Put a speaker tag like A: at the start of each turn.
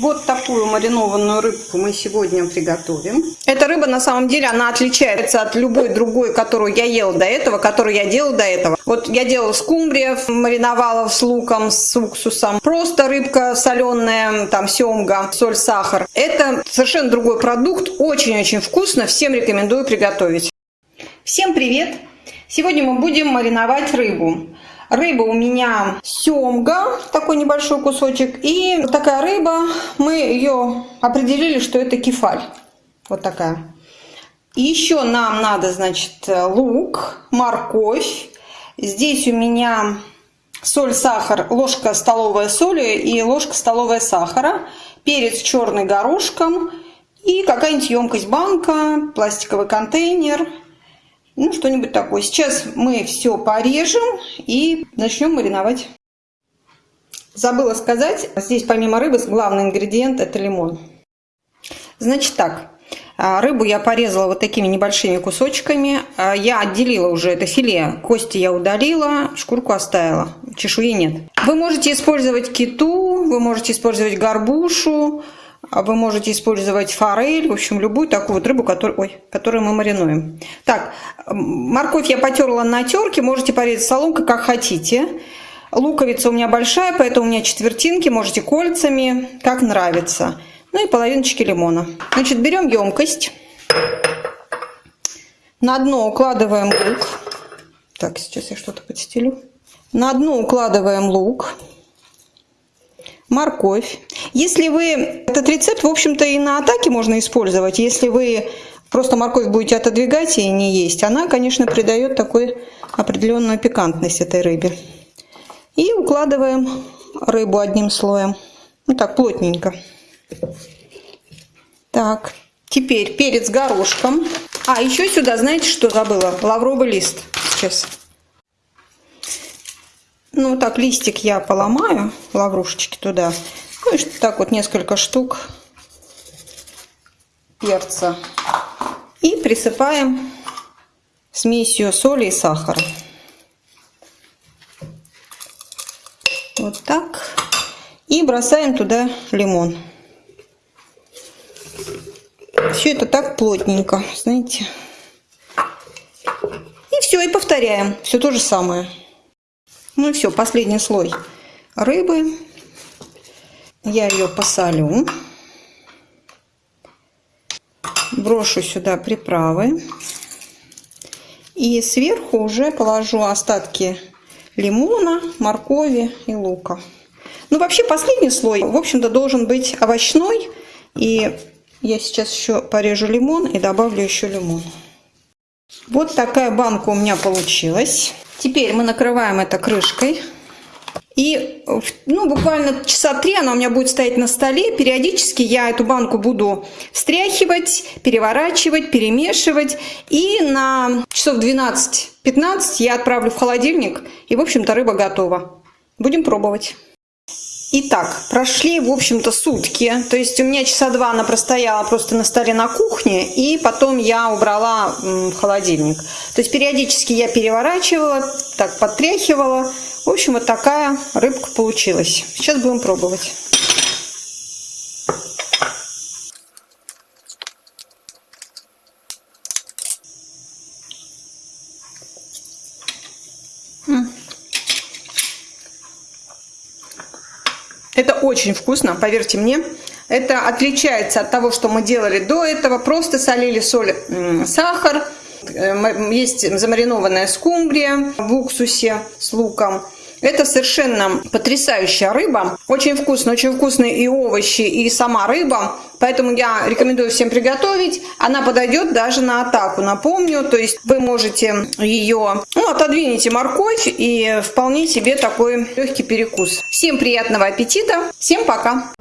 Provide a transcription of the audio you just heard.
A: Вот такую маринованную рыбку мы сегодня приготовим. Эта рыба на самом деле, она отличается от любой другой, которую я ела до этого, которую я делала до этого. Вот я делала скумбрия, мариновала с луком, с уксусом. Просто рыбка соленая, там семга, соль, сахар. Это совершенно другой продукт, очень-очень вкусно, всем рекомендую приготовить. Всем привет! Сегодня мы будем мариновать рыбу. Рыба у меня семга, такой небольшой кусочек. И такая рыба, мы ее определили, что это кефаль. Вот такая. Еще нам надо, значит, лук, морковь. Здесь у меня соль, сахар, ложка столовая соли и ложка столовая сахара. Перец черный горошком. И какая-нибудь емкость банка, пластиковый контейнер – ну, что-нибудь такое. Сейчас мы все порежем и начнем мариновать. Забыла сказать, здесь помимо рыбы главный ингредиент это лимон. Значит так, а, рыбу я порезала вот такими небольшими кусочками. А, я отделила уже это филе, кости я удалила, шкурку оставила, чешуи нет. Вы можете использовать киту, вы можете использовать горбушу, а вы можете использовать форель, в общем, любую такую вот рыбу, которую, ой, которую мы маринуем. Так, морковь я потерла на терке, можете порезать соломкой, как хотите. Луковица у меня большая, поэтому у меня четвертинки, можете кольцами, как нравится. Ну и половиночки лимона. Значит, берем емкость. На дно укладываем лук. Так, сейчас я что-то подстелю. На дно укладываем лук морковь. Если вы этот рецепт, в общем-то, и на атаке можно использовать. Если вы просто морковь будете отодвигать и не есть, она, конечно, придает такой определенную пикантность этой рыбе. И укладываем рыбу одним слоем. Ну так, плотненько. Так, теперь перец горошком. А, еще сюда, знаете, что забыла? Лавровый лист. Сейчас. Ну, так листик я поломаю, лаврушечки туда. Ну, и так вот несколько штук перца. И присыпаем смесью соли и сахара. Вот так. И бросаем туда лимон. Все это так плотненько, знаете. И все, и повторяем. Все то же самое. Ну и все, последний слой рыбы. Я ее посолю. Брошу сюда приправы. И сверху уже положу остатки лимона, моркови и лука. Ну, вообще, последний слой, в общем-то, должен быть овощной. И я сейчас еще порежу лимон и добавлю еще лимон. Вот такая банка у меня получилась. Теперь мы накрываем это крышкой. И ну, буквально часа три она у меня будет стоять на столе. Периодически я эту банку буду встряхивать, переворачивать, перемешивать. И на часов 12-15 я отправлю в холодильник. И, в общем-то, рыба готова. Будем пробовать. Итак, прошли, в общем-то, сутки. То есть у меня часа два она простояла просто на столе на кухне, и потом я убрала в холодильник. То есть периодически я переворачивала, так подтряхивала. В общем, вот такая рыбка получилась. Сейчас будем пробовать. Это очень вкусно, поверьте мне. Это отличается от того, что мы делали до этого. Просто солили соль, сахар. Э, есть замаринованная скумбрия в уксусе с луком. Это совершенно потрясающая рыба. Очень вкусно, очень вкусные и овощи, и сама рыба. Поэтому я рекомендую всем приготовить. Она подойдет даже на атаку, напомню. То есть вы можете ее, ну, отодвинете морковь и вполне себе такой легкий перекус. Всем приятного аппетита. Всем пока.